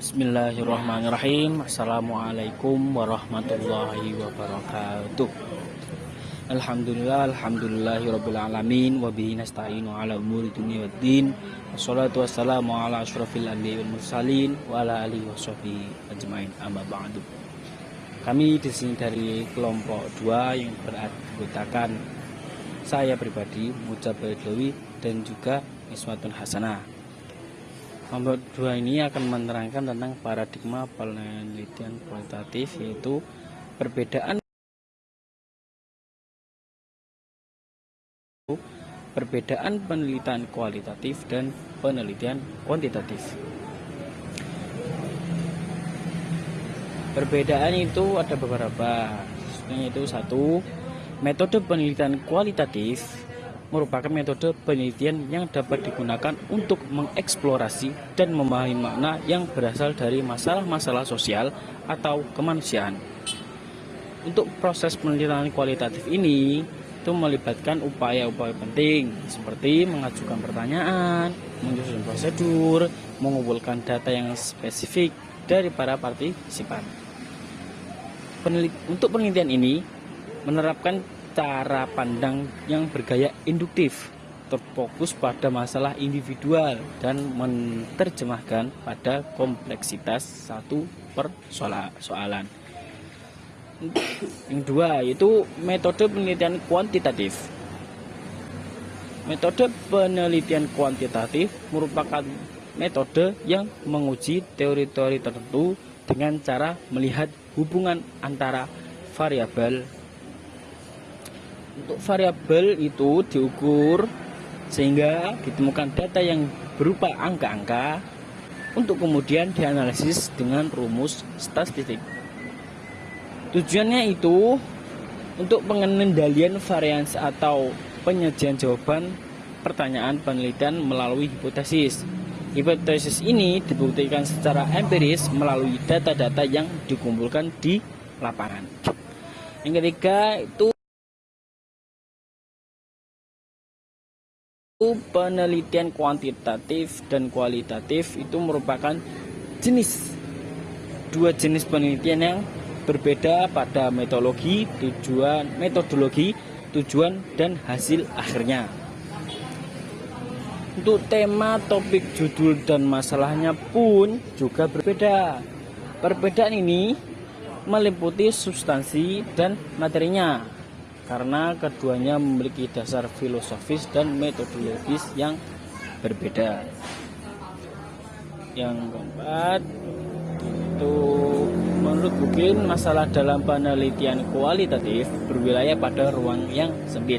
Bismillahirrahmanirrahim. Assalamualaikum warahmatullahi wabarakatuh. Alhamdulillah Alhamdulillahirrabbilalamin Wabihi nasta'inu ala umuri dunia wa din. Wassalatu wassalamu ala ashrafil anbiya wal mursalin Wa ala alihi wa sahbihi ajmain. Amma ba'du. Kami di sini dari kelompok 2 yang beranggotakan saya pribadi Mujab Dewi dan juga Iswatun Hasanah Kelompok dua ini akan menerangkan tentang paradigma penelitian kualitatif yaitu perbedaan perbedaan penelitian kualitatif dan penelitian kuantitatif. Perbedaan itu ada beberapa. Yaitu satu, metode penelitian kualitatif merupakan metode penelitian yang dapat digunakan untuk mengeksplorasi dan memahami makna yang berasal dari masalah-masalah sosial atau kemanusiaan. Untuk proses penelitian kualitatif ini, itu melibatkan upaya-upaya penting seperti mengajukan pertanyaan, menyusun prosedur, mengumpulkan data yang spesifik dari para partisipan. Penelit untuk penelitian ini menerapkan cara pandang yang bergaya induktif, terfokus pada masalah individual dan menerjemahkan pada kompleksitas satu persoalan. Yang dua yaitu metode penelitian kuantitatif. Metode penelitian kuantitatif merupakan metode yang menguji teori-teori tertentu dengan cara melihat hubungan antara variabel untuk variabel itu diukur sehingga ditemukan data yang berupa angka-angka untuk kemudian dianalisis dengan rumus statistik. Tujuannya itu untuk pengendalian varians atau penyajian jawaban pertanyaan penelitian melalui hipotesis. Hipotesis ini dibuktikan secara empiris melalui data-data yang dikumpulkan di lapangan. Yang ketiga itu penelitian kuantitatif dan kualitatif itu merupakan jenis dua jenis penelitian yang berbeda pada metodologi, tujuan, metodologi, tujuan dan hasil akhirnya. Untuk tema, topik, judul dan masalahnya pun juga berbeda. Perbedaan ini meliputi substansi dan materinya karena keduanya memiliki dasar filosofis dan metodologis yang berbeda. Yang keempat, itu menurut Bukin masalah dalam penelitian kualitatif berwilayah pada ruang yang sempit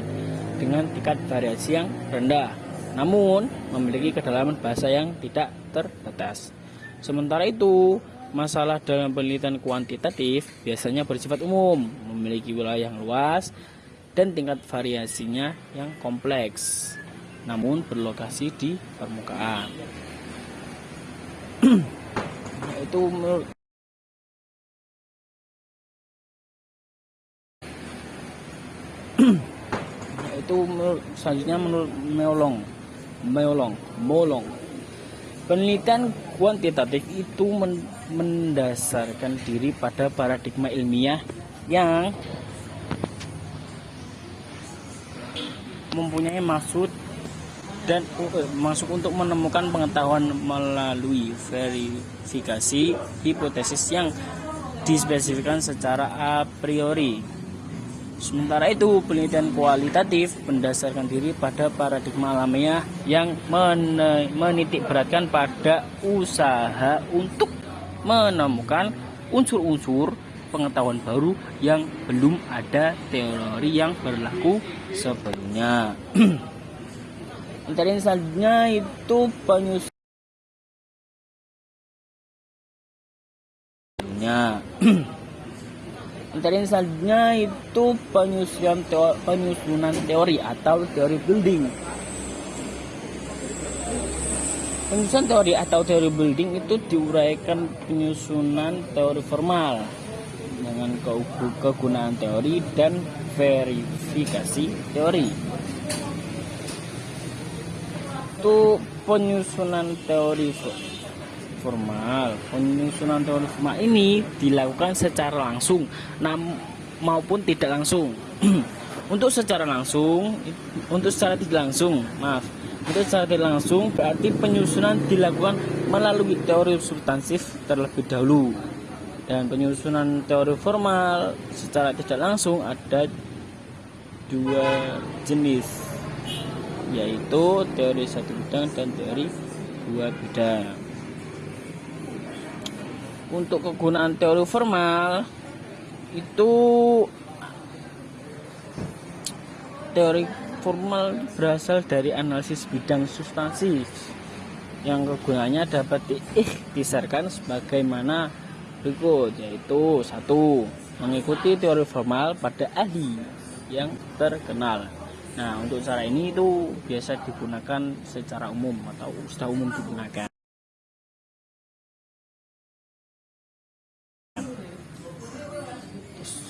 dengan tingkat variasi yang rendah, namun memiliki kedalaman bahasa yang tidak terbatas. Sementara itu, masalah dalam penelitian kuantitatif biasanya bersifat umum, memiliki wilayah yang luas, dan tingkat variasinya yang kompleks namun berlokasi di permukaan. Itu menurut itu selanjutnya menurut Meolong. Meolong. Molong penelitian kuantitatif itu mendasarkan diri pada paradigma ilmiah yang mempunyai maksud dan uh, masuk untuk menemukan pengetahuan melalui verifikasi hipotesis yang dispesifikkan secara a priori. Sementara itu, penelitian kualitatif berdasarkan diri pada paradigma alamiah yang menitik beratkan pada usaha untuk menemukan unsur-unsur pengetahuan baru yang belum ada teori yang berlaku sebelumnya. Materi selanjutnya itu penyusunnya. Materi selanjutnya itu penyusunan teori, penyusunan teori atau teori building. Penyusunan teori atau teori building itu diuraikan penyusunan teori formal dengan kegunaan teori dan verifikasi teori. Itu penyusunan teori formal. Penyusunan teori formal ini dilakukan secara langsung maupun tidak langsung. untuk secara langsung, untuk secara tidak langsung, maaf, untuk secara tidak langsung berarti penyusunan dilakukan melalui teori substansif terlebih dahulu. Dan penyusunan teori formal secara tidak langsung ada dua jenis, yaitu teori satu bidang dan teori dua bidang. Untuk kegunaan teori formal itu teori formal berasal dari analisis bidang substansi yang kegunaannya dapat diikhtisarkan sebagaimana berikut yaitu satu mengikuti teori formal pada ahli yang terkenal. Nah untuk cara ini itu biasa digunakan secara umum atau sudah umum digunakan.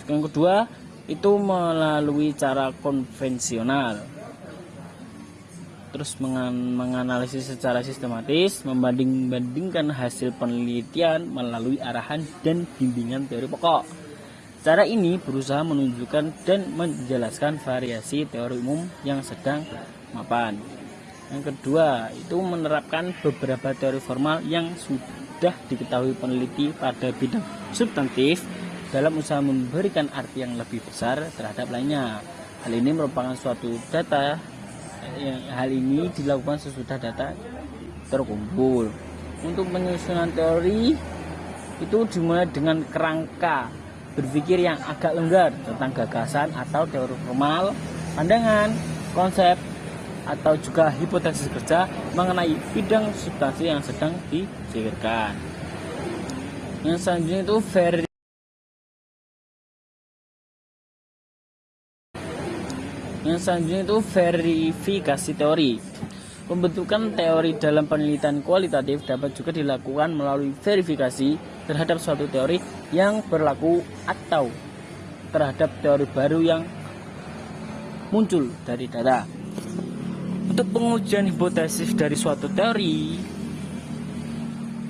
Yang kedua itu melalui cara konvensional terus menganalisis secara sistematis membanding-bandingkan hasil penelitian melalui arahan dan bimbingan teori pokok cara ini berusaha menunjukkan dan menjelaskan variasi teori umum yang sedang mapan yang kedua itu menerapkan beberapa teori formal yang sudah diketahui peneliti pada bidang substantif dalam usaha memberikan arti yang lebih besar terhadap lainnya. Hal ini merupakan suatu data hal ini dilakukan sesudah data terkumpul. Untuk penyusunan teori itu dimulai dengan kerangka berpikir yang agak longgar tentang gagasan atau teori formal, pandangan, konsep, atau juga hipotesis kerja mengenai bidang substansi yang sedang dipikirkan. Yang selanjutnya itu very Yang selanjutnya itu verifikasi teori. Pembentukan teori dalam penelitian kualitatif dapat juga dilakukan melalui verifikasi terhadap suatu teori yang berlaku atau terhadap teori baru yang muncul dari data. Untuk pengujian hipotesis dari suatu teori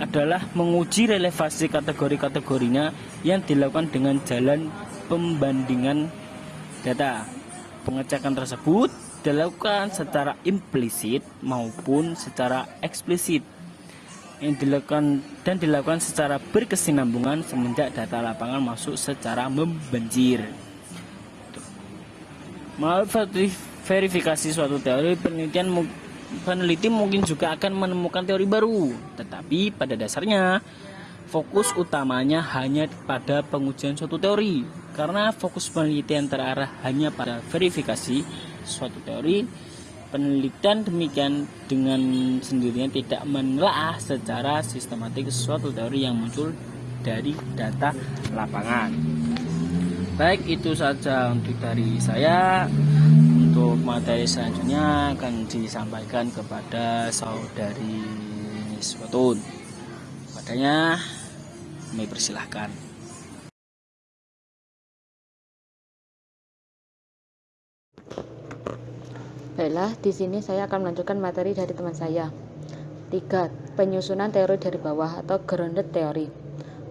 adalah menguji relevansi kategori-kategorinya yang dilakukan dengan jalan pembandingan data. Pengecekan tersebut dilakukan secara implisit maupun secara eksplisit. Yang dilakukan dan dilakukan secara berkesinambungan semenjak data lapangan masuk secara membanjir. Melalui verifikasi suatu teori penelitian peneliti mungkin juga akan menemukan teori baru, tetapi pada dasarnya fokus utamanya hanya pada pengujian suatu teori karena fokus penelitian terarah hanya pada verifikasi suatu teori penelitian demikian dengan sendirinya tidak menelaah secara sistematik suatu teori yang muncul dari data lapangan. Baik itu saja untuk dari saya. Untuk materi selanjutnya akan disampaikan kepada saudari Niswatun padanya kami persilahkan. Baiklah, di sini saya akan melanjutkan materi dari teman saya. 3. Penyusunan teori dari bawah atau grounded theory.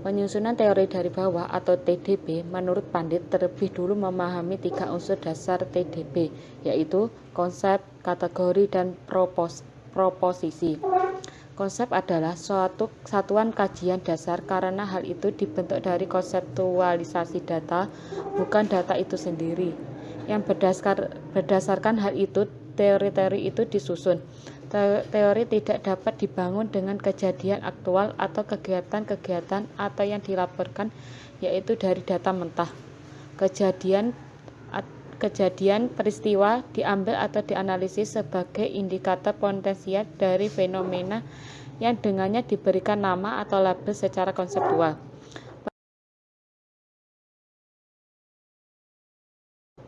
Penyusunan teori dari bawah atau TDB menurut Pandit terlebih dulu memahami tiga unsur dasar TDB, yaitu konsep, kategori, dan propos proposisi. Konsep adalah suatu satuan kajian dasar karena hal itu dibentuk dari konseptualisasi data, bukan data itu sendiri. Yang berdasar, berdasarkan hal itu, teori-teori itu disusun. Teori tidak dapat dibangun dengan kejadian aktual atau kegiatan-kegiatan atau yang dilaporkan yaitu dari data mentah. Kejadian kejadian peristiwa diambil atau dianalisis sebagai indikator potensial dari fenomena yang dengannya diberikan nama atau label secara konseptual.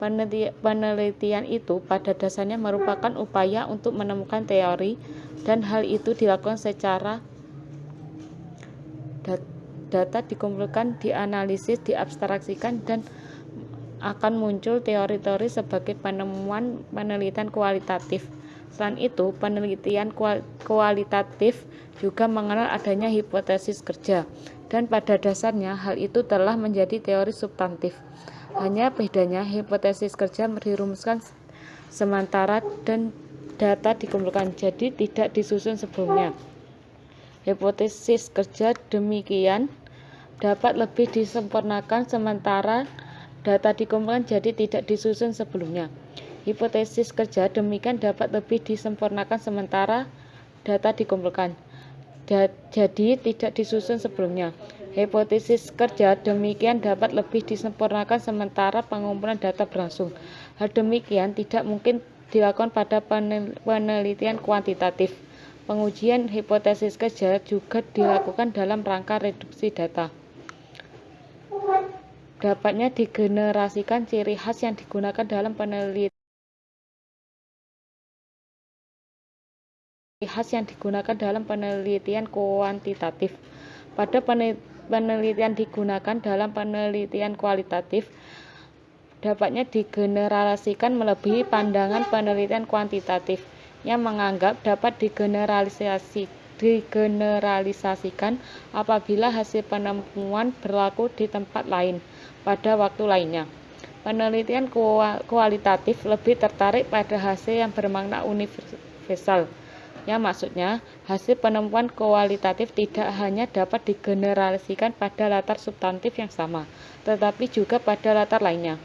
Penelitian itu pada dasarnya merupakan upaya untuk menemukan teori dan hal itu dilakukan secara data dikumpulkan, dianalisis, diabstraksikan dan akan muncul teori-teori sebagai penemuan penelitian kualitatif. Selain itu, penelitian kualitatif juga mengenal adanya hipotesis kerja, dan pada dasarnya hal itu telah menjadi teori substantif. Hanya bedanya hipotesis kerja dirumuskan sementara dan data dikumpulkan, jadi tidak disusun sebelumnya. Hipotesis kerja demikian dapat lebih disempurnakan sementara data dikumpulkan jadi tidak disusun sebelumnya. Hipotesis kerja demikian dapat lebih disempurnakan sementara data dikumpulkan. Jadi tidak disusun sebelumnya. Hipotesis kerja demikian dapat lebih disempurnakan sementara pengumpulan data berlangsung. Hal demikian tidak mungkin dilakukan pada penelitian kuantitatif. Pengujian hipotesis kerja juga dilakukan dalam rangka reduksi data. Dapatnya digenerasikan ciri khas yang digunakan dalam penelitian khas yang digunakan dalam penelitian kuantitatif. Pada penelitian digunakan dalam penelitian kualitatif, dapatnya digeneralisasikan melebihi pandangan penelitian kuantitatif yang menganggap dapat digeneralisasi, digeneralisasikan apabila hasil penemuan berlaku di tempat lain pada waktu lainnya. Penelitian kualitatif lebih tertarik pada hasil yang bermakna universal yang maksudnya hasil penemuan kualitatif tidak hanya dapat digeneralisasikan pada latar substantif yang sama, tetapi juga pada latar lainnya.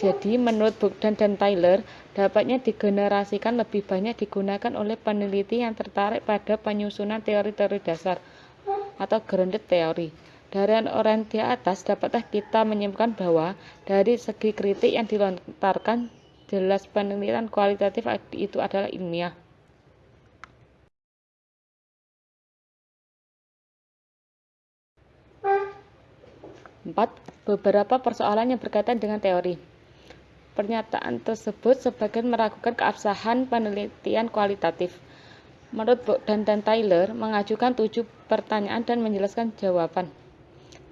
Jadi, menurut Bogdan dan Tyler, dapatnya digenerasikan lebih banyak digunakan oleh peneliti yang tertarik pada penyusunan teori-teori dasar atau grounded theory. Dari orang atas, dapatkah kita menyimpulkan bahwa dari segi kritik yang dilontarkan, jelas penelitian kualitatif itu adalah ilmiah. 4. Beberapa persoalan yang berkaitan dengan teori. Pernyataan tersebut sebagian meragukan keabsahan penelitian kualitatif. Menurut Bogdan dan Tyler, mengajukan tujuh pertanyaan dan menjelaskan jawaban.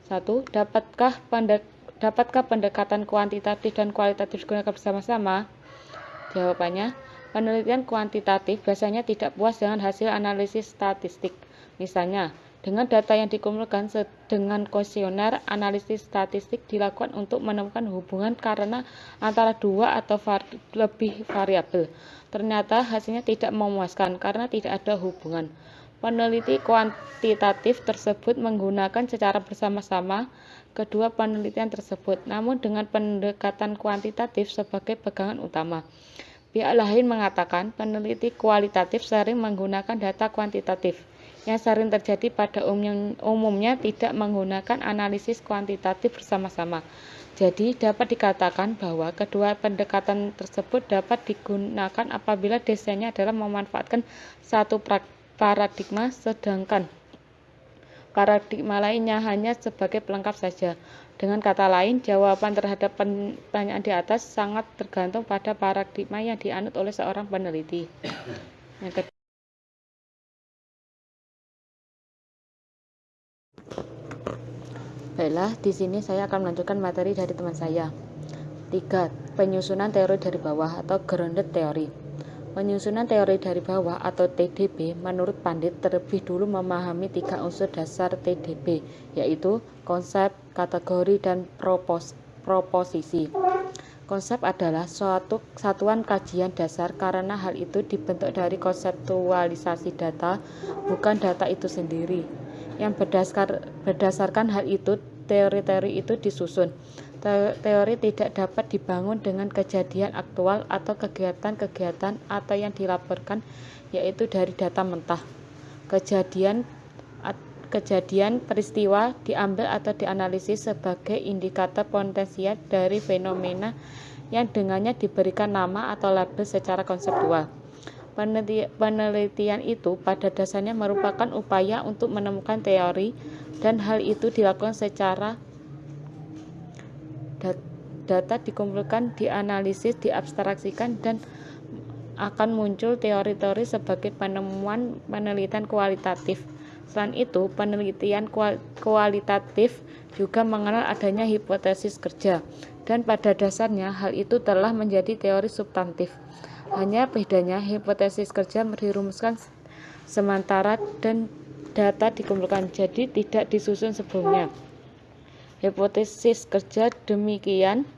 1. Dapatkah, pendek, dapatkah pendekatan kuantitatif dan kualitatif digunakan bersama-sama? Jawabannya, penelitian kuantitatif biasanya tidak puas dengan hasil analisis statistik. Misalnya, dengan data yang dikumpulkan dengan kuesioner, analisis statistik dilakukan untuk menemukan hubungan karena antara dua atau var lebih variabel. Ternyata hasilnya tidak memuaskan karena tidak ada hubungan. Peneliti kuantitatif tersebut menggunakan secara bersama-sama kedua penelitian tersebut, namun dengan pendekatan kuantitatif sebagai pegangan utama. Pihak lain mengatakan peneliti kualitatif sering menggunakan data kuantitatif yang sering terjadi pada umumnya tidak menggunakan analisis kuantitatif bersama-sama. Jadi, dapat dikatakan bahwa kedua pendekatan tersebut dapat digunakan apabila desainnya adalah memanfaatkan satu paradigma, sedangkan paradigma lainnya hanya sebagai pelengkap saja. Dengan kata lain, jawaban terhadap pertanyaan di atas sangat tergantung pada paradigma yang dianut oleh seorang peneliti. Yang kedua, Baiklah, di sini saya akan melanjutkan materi dari teman saya. 3. Penyusunan teori dari bawah atau grounded theory. Penyusunan teori dari bawah atau TDB menurut Pandit terlebih dulu memahami tiga unsur dasar TDB, yaitu konsep, kategori, dan propos proposisi. Konsep adalah suatu satuan kajian dasar karena hal itu dibentuk dari konseptualisasi data, bukan data itu sendiri yang berdasar, berdasarkan hal itu teori-teori itu disusun. Teori tidak dapat dibangun dengan kejadian aktual atau kegiatan-kegiatan atau yang dilaporkan yaitu dari data mentah. Kejadian kejadian peristiwa diambil atau dianalisis sebagai indikator potensial dari fenomena yang dengannya diberikan nama atau label secara konseptual. Penelitian itu pada dasarnya merupakan upaya untuk menemukan teori dan hal itu dilakukan secara data dikumpulkan, dianalisis, diabstraksikan dan akan muncul teori-teori sebagai penemuan penelitian kualitatif. Selain itu, penelitian kualitatif juga mengenal adanya hipotesis kerja, dan pada dasarnya hal itu telah menjadi teori substantif. Hanya bedanya hipotesis kerja dirumuskan sementara dan data dikumpulkan, jadi tidak disusun sebelumnya. Hipotesis kerja demikian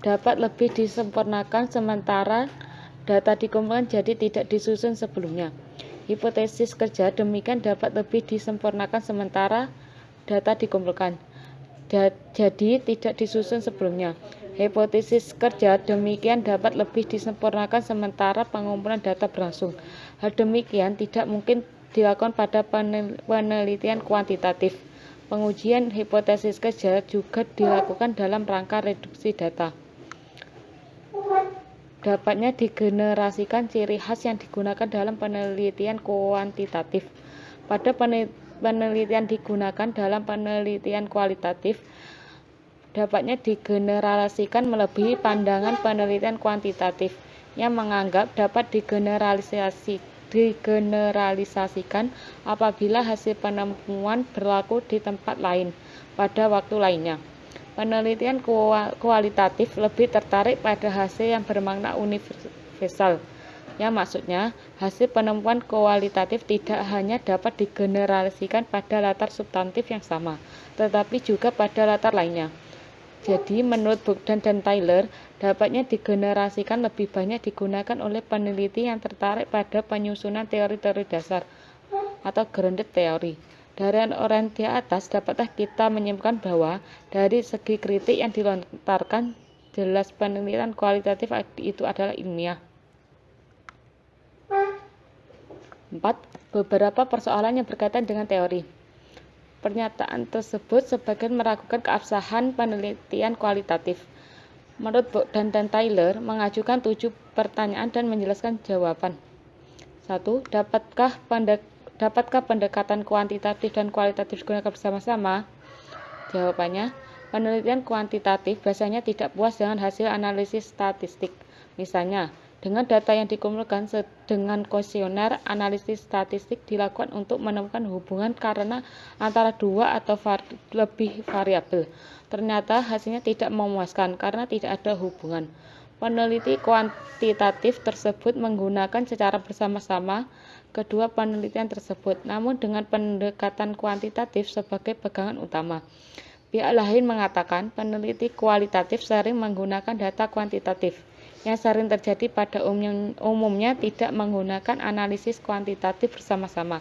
dapat lebih disempurnakan sementara data dikumpulkan jadi tidak disusun sebelumnya. Hipotesis kerja demikian dapat lebih disempurnakan sementara data dikumpulkan jadi tidak disusun sebelumnya. Hipotesis kerja demikian dapat lebih disempurnakan sementara pengumpulan data berlangsung. Hal demikian tidak mungkin dilakukan pada penelitian kuantitatif. Pengujian hipotesis kerja juga dilakukan dalam rangka reduksi data. Dapatnya digenerasikan ciri khas yang digunakan dalam penelitian kuantitatif. Pada penelitian digunakan dalam penelitian kualitatif, dapatnya digenerasikan melebihi pandangan penelitian kuantitatif yang menganggap dapat digeneralisasi digeneralisasikan apabila hasil penemuan berlaku di tempat lain pada waktu lainnya. Penelitian kualitatif lebih tertarik pada hasil yang bermakna universal, yang maksudnya hasil penemuan kualitatif tidak hanya dapat digeneralisasikan pada latar substantif yang sama, tetapi juga pada latar lainnya. Jadi, menurut Bogdan dan Tyler, dapatnya digenerasikan lebih banyak digunakan oleh peneliti yang tertarik pada penyusunan teori-teori dasar atau grounded theory. Dari di atas, dapatkah kita menyimpulkan bahwa dari segi kritik yang dilontarkan, jelas penelitian kualitatif itu adalah ilmiah. 4. Beberapa persoalan yang berkaitan dengan teori. Pernyataan tersebut sebagian meragukan keabsahan penelitian kualitatif. Menurut Bogdan dan Tyler, mengajukan tujuh pertanyaan dan menjelaskan jawaban. 1. Dapatkah, dapatkah pendekatan kuantitatif dan kualitatif digunakan bersama-sama? Jawabannya, penelitian kuantitatif biasanya tidak puas dengan hasil analisis statistik. Misalnya, dengan data yang dikumpulkan dengan kuesioner, analisis statistik dilakukan untuk menemukan hubungan karena antara dua atau var lebih variabel. Ternyata hasilnya tidak memuaskan karena tidak ada hubungan. Peneliti kuantitatif tersebut menggunakan secara bersama-sama kedua penelitian tersebut, namun dengan pendekatan kuantitatif sebagai pegangan utama. Pihak lain mengatakan peneliti kualitatif sering menggunakan data kuantitatif yang sering terjadi pada umumnya tidak menggunakan analisis kuantitatif bersama-sama.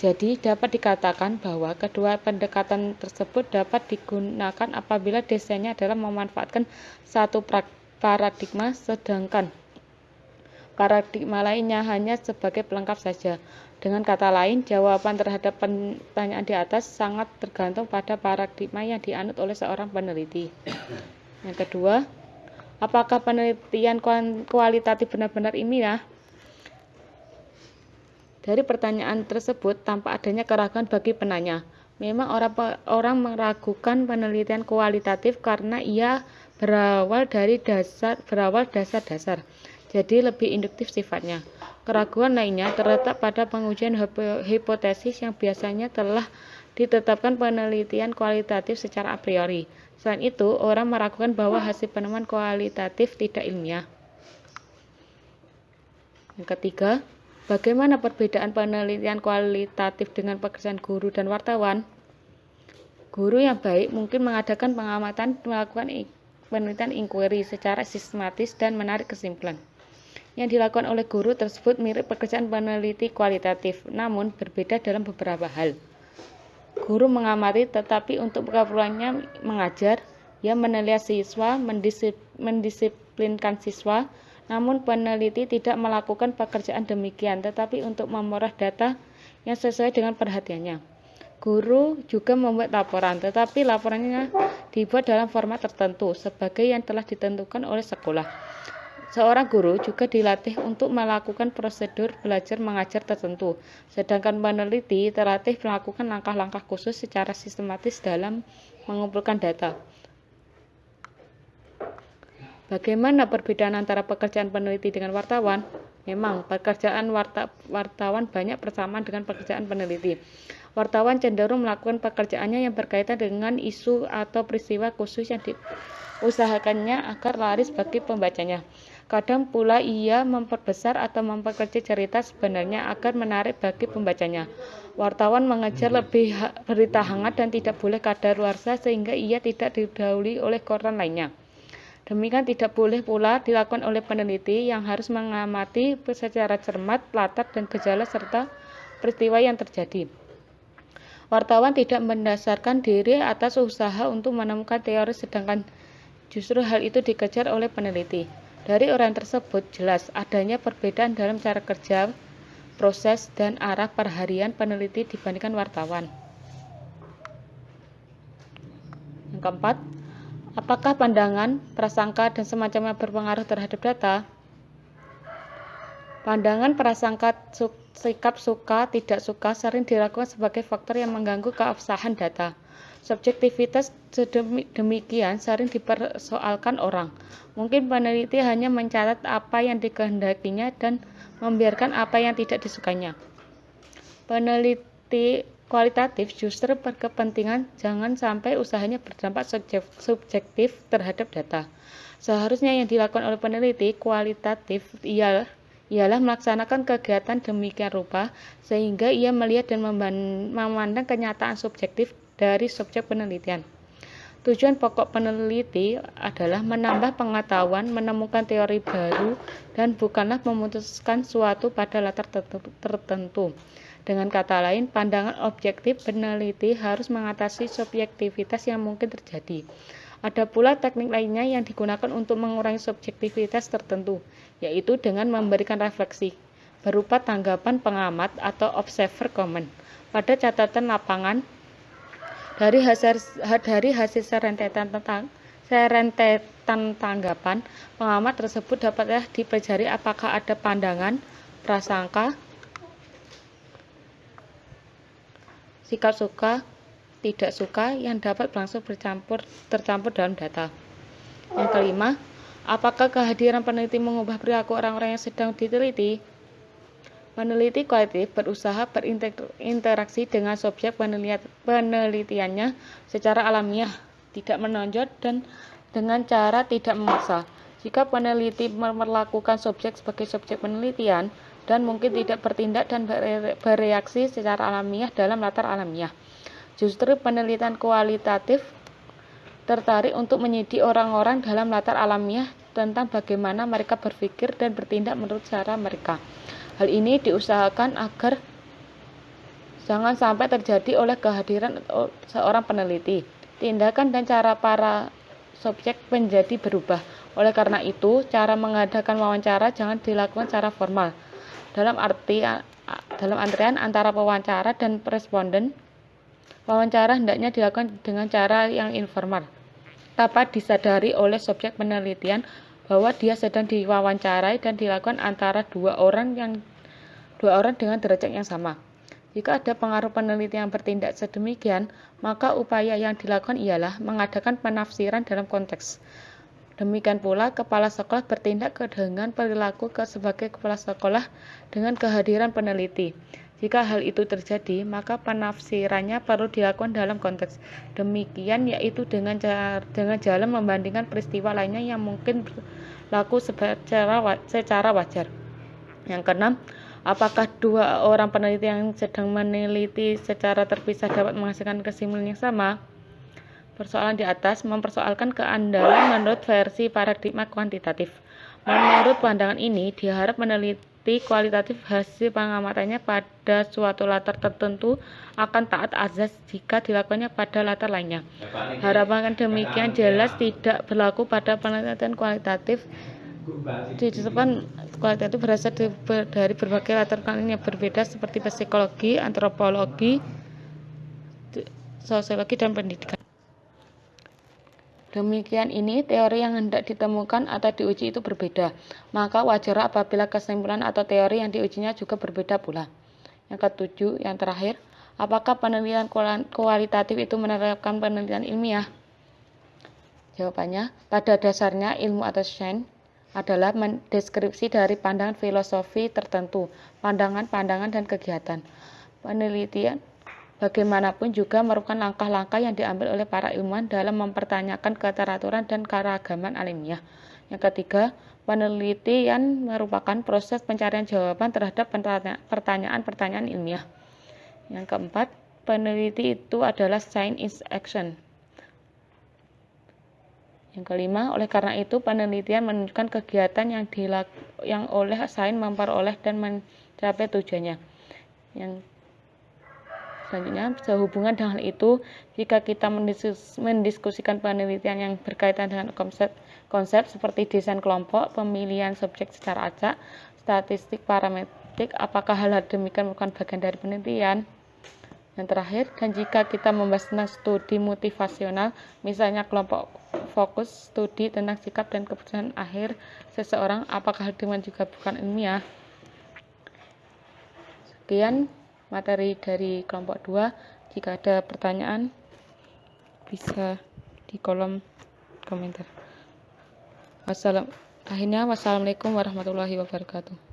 Jadi dapat dikatakan bahwa kedua pendekatan tersebut dapat digunakan apabila desainnya adalah memanfaatkan satu paradigma sedangkan paradigma lainnya hanya sebagai pelengkap saja. Dengan kata lain, jawaban terhadap pertanyaan di atas sangat tergantung pada paradigma yang dianut oleh seorang peneliti. Yang kedua, Apakah penelitian kualitatif benar-benar ilmiah? Dari pertanyaan tersebut tampak adanya keraguan bagi penanya. Memang orang orang meragukan penelitian kualitatif karena ia berawal dari dasar berawal dasar-dasar. Jadi lebih induktif sifatnya. Keraguan lainnya terletak pada pengujian hipotesis yang biasanya telah ditetapkan penelitian kualitatif secara a priori. Selain itu, orang meragukan bahwa hasil penemuan kualitatif tidak ilmiah. Yang ketiga, bagaimana perbedaan penelitian kualitatif dengan pekerjaan guru dan wartawan? Guru yang baik mungkin mengadakan pengamatan, melakukan penelitian inquiry secara sistematis dan menarik kesimpulan. Yang dilakukan oleh guru tersebut mirip pekerjaan peneliti kualitatif, namun berbeda dalam beberapa hal. Guru mengamati tetapi untuk keperluannya mengajar, ia meneliti siswa, mendisip, mendisiplinkan siswa, namun peneliti tidak melakukan pekerjaan demikian, tetapi untuk memperoleh data yang sesuai dengan perhatiannya. Guru juga membuat laporan, tetapi laporannya dibuat dalam format tertentu sebagai yang telah ditentukan oleh sekolah. Seorang guru juga dilatih untuk melakukan prosedur belajar mengajar tertentu, sedangkan peneliti terlatih melakukan langkah-langkah khusus secara sistematis dalam mengumpulkan data. Bagaimana perbedaan antara pekerjaan peneliti dengan wartawan? Memang, pekerjaan warta, wartawan banyak persamaan dengan pekerjaan peneliti. Wartawan cenderung melakukan pekerjaannya yang berkaitan dengan isu atau peristiwa khusus yang diusahakannya agar laris bagi pembacanya. Kadang pula ia memperbesar atau memperkecil cerita sebenarnya agar menarik bagi pembacanya. Wartawan mengejar lebih berita hangat dan tidak boleh kadaluarsa sehingga ia tidak didahului oleh koran lainnya. Demikian tidak boleh pula dilakukan oleh peneliti yang harus mengamati secara cermat latar dan gejala serta peristiwa yang terjadi. Wartawan tidak mendasarkan diri atas usaha untuk menemukan teori sedangkan justru hal itu dikejar oleh peneliti. Dari orang tersebut jelas adanya perbedaan dalam cara kerja, proses, dan arah perharian peneliti dibandingkan wartawan. Yang keempat, apakah pandangan, prasangka, dan semacamnya berpengaruh terhadap data? Pandangan, prasangka, sikap suka, tidak suka sering dilakukan sebagai faktor yang mengganggu keabsahan data. Subjektivitas demikian sering dipersoalkan orang. Mungkin peneliti hanya mencatat apa yang dikehendakinya dan membiarkan apa yang tidak disukainya. Peneliti kualitatif justru berkepentingan jangan sampai usahanya berdampak subjektif terhadap data. Seharusnya yang dilakukan oleh peneliti kualitatif ialah ialah melaksanakan kegiatan demikian rupa sehingga ia melihat dan memandang kenyataan subjektif dari subjek penelitian. Tujuan pokok peneliti adalah menambah pengetahuan, menemukan teori baru, dan bukanlah memutuskan suatu pada latar tertentu. Dengan kata lain, pandangan objektif peneliti harus mengatasi subjektivitas yang mungkin terjadi. Ada pula teknik lainnya yang digunakan untuk mengurangi subjektivitas tertentu, yaitu dengan memberikan refleksi berupa tanggapan pengamat atau observer comment pada catatan lapangan dari hasil dari hasil serentetan tentang serentetan tanggapan, pengamat tersebut dapatlah dipelajari apakah ada pandangan, prasangka, sikap suka, tidak suka yang dapat langsung bercampur tercampur dalam data. Yang kelima, apakah kehadiran peneliti mengubah perilaku orang-orang yang sedang diteliti? Peneliti kualitatif berusaha berinteraksi dengan subjek penelitiannya secara alamiah, tidak menonjol dan dengan cara tidak memaksa. Jika peneliti memperlakukan subjek sebagai subjek penelitian dan mungkin tidak bertindak dan bereaksi secara alamiah dalam latar alamiah. Justru penelitian kualitatif tertarik untuk menyidik orang-orang dalam latar alamiah tentang bagaimana mereka berpikir dan bertindak menurut cara mereka. Hal ini diusahakan agar jangan sampai terjadi oleh kehadiran seorang peneliti. Tindakan dan cara para subjek menjadi berubah. Oleh karena itu, cara mengadakan wawancara jangan dilakukan secara formal. Dalam arti dalam antrian antara pewawancara dan responden, wawancara hendaknya dilakukan dengan cara yang informal. Dapat disadari oleh subjek penelitian bahwa dia sedang diwawancarai dan dilakukan antara dua orang yang dua orang dengan derajat yang sama. Jika ada pengaruh peneliti yang bertindak sedemikian, maka upaya yang dilakukan ialah mengadakan penafsiran dalam konteks. Demikian pula, kepala sekolah bertindak dengan perilaku sebagai kepala sekolah dengan kehadiran peneliti. Jika hal itu terjadi, maka penafsirannya perlu dilakukan dalam konteks. Demikian yaitu dengan cara, dengan jalan membandingkan peristiwa lainnya yang mungkin berlaku secara, secara wajar. Yang keenam, apakah dua orang peneliti yang sedang meneliti secara terpisah dapat menghasilkan kesimpulan yang sama? Persoalan di atas mempersoalkan keandalan menurut versi paradigma kuantitatif. Menurut pandangan ini, diharap meneliti bukti kualitatif hasil pengamatannya pada suatu latar tertentu akan taat azas jika dilakukannya pada latar lainnya. Harapan demikian jelas tidak berlaku pada penelitian kualitatif disebutkan kualitatif berasal dari berbagai latar belakang yang berbeda seperti psikologi, antropologi, sosiologi, dan pendidikan. Demikian ini teori yang hendak ditemukan atau diuji itu berbeda. Maka wajar apabila kesimpulan atau teori yang diujinya juga berbeda pula. Yang ketujuh, yang terakhir, apakah penelitian kualitatif itu menerapkan penelitian ilmiah? Jawabannya, pada dasarnya ilmu atau sains adalah deskripsi dari pandangan filosofi tertentu, pandangan-pandangan dan kegiatan. Penelitian bagaimanapun juga merupakan langkah-langkah yang diambil oleh para ilmuwan dalam mempertanyakan keteraturan dan keragaman alamiah. Yang ketiga, Penelitian merupakan proses pencarian jawaban terhadap pertanyaan-pertanyaan ilmiah. Yang keempat, peneliti itu adalah science is action. Yang kelima, oleh karena itu penelitian menunjukkan kegiatan yang dilak yang oleh sains memperoleh dan mencapai tujuannya. Yang Selanjutnya, sehubungan dengan itu, jika kita mendiskus, mendiskusikan penelitian yang berkaitan dengan konsep, konsep seperti desain kelompok, pemilihan subjek secara acak, statistik parametrik, apakah hal-hal demikian merupakan bagian dari penelitian? Yang terakhir, dan jika kita membahas tentang studi motivasional, misalnya kelompok fokus studi tentang sikap dan keputusan akhir seseorang, apakah hal demikian juga bukan ilmiah? Sekian materi dari kelompok 2. Jika ada pertanyaan bisa di kolom komentar. Wassalam. Akhirnya wassalamualaikum warahmatullahi wabarakatuh.